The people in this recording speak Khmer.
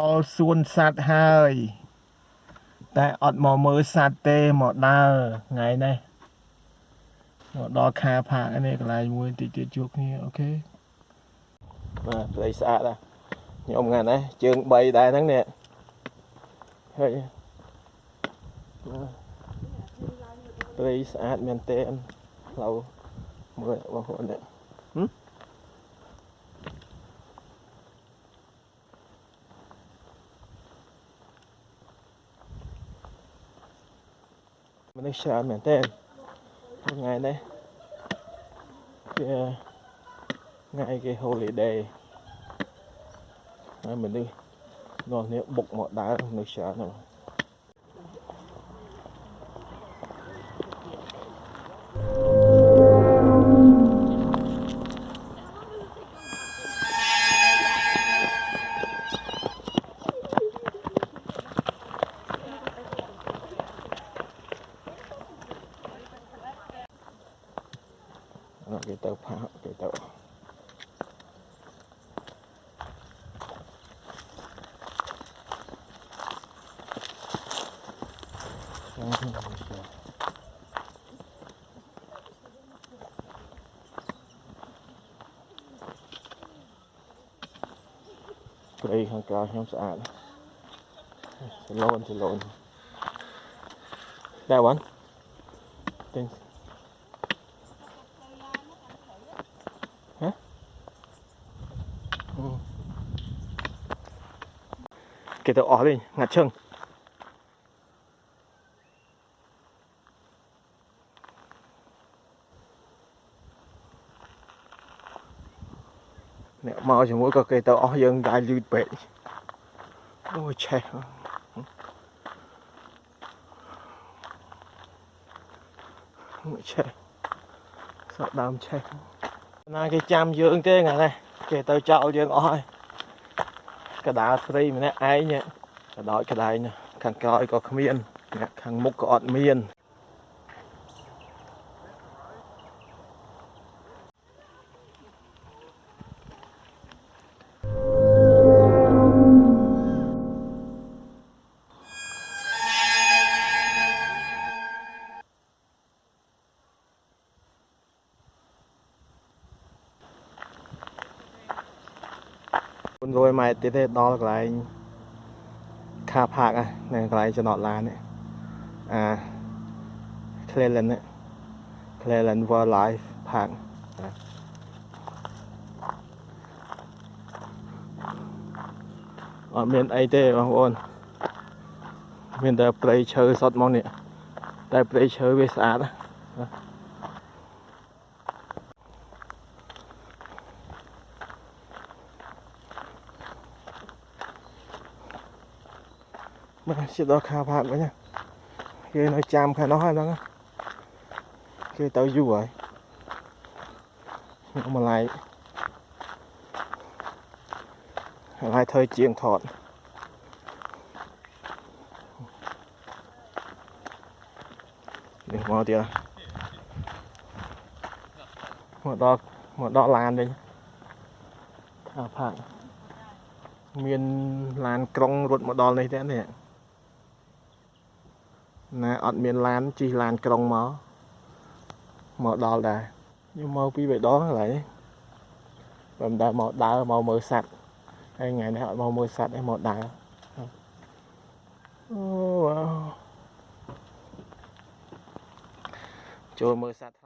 អល់សួនសัตว์ហើយតែអត់មកមើលសัตว์ទេមកដើរថ្ងៃនេះមកដល់ខាផាកនេះកន្លែងមួយតិចទៀតជួបគ្នាអូខេបាទព្រៃស្អាតណាខ្ញុំថ្ងៃនេះជើង3ដែរហ្នឹងនេះហើយព្រៃស្អាតមែនតើផ្លូវមើលបងប្អូននេះហឹម មនុស្សច្រើនមែនទែនថ្ងៃនេះវាថ្ងៃគេ holiday ហើយមនុស្សនោះនេះបុកមកដើរមនុស្សច្រើនណាស់នោះគេទៅផាកគេទៅព្រៃខាង ក្រៅខ្ញុំស្អាតសឡូនសឡូនដែរវ៉ាន់ទិញ គេទៅអស់លេងងាត់ឈឹងអ្នកមកជាមួយក៏គេទៅអស់យើងដាច់យឺតពេកអូឆេះឆេះសក់ដើមឆេះណាគេចាំយើងទេថ្ងៃនេះ គេទៅចោលយើងអស់ហើយកដាលស្រីម្នាក់ឯងកដោចកដាយណាខាងក្រោយក៏គ្មានអ្នកខាងមុខក៏អត់មាន 400ម៉ែត្រទៀតទេដល់កន្លែងខាផាកនៅកន្លែងចំណតឡាននេះអា Cleland នេះ Cleland Wildlife Park អត់មានអីទេបងប្អូនមានតែព្រៃឈើសុទ្ធមកនេះតែព្រៃឈើវាស្អាតណា បាទជិះដល់ខាផាកវិញគេនៅចាំខាងនោះហើយហ្នឹងគេទៅយូរហើយមកឡៃហើយធ្វើជាងថតនេះមកទៀតមកដល់មកដល់ឡានវិញខាផាកមានឡានក្រុងរត់មកដល់នេះទេនេះ ណាអត់មានឡានជិះឡានក្រុងមកមកដល់ដែរខ្ញុំមកពីបៃដងកន្លែងនេះបើមិនដើរមកដើរមកមើលសัตว์ហើយថ្ងៃនេះអត់មកមើលសัตว์ទេមកដើរអូវ៉ាវចូលមើលសัตว์ថ្លៃ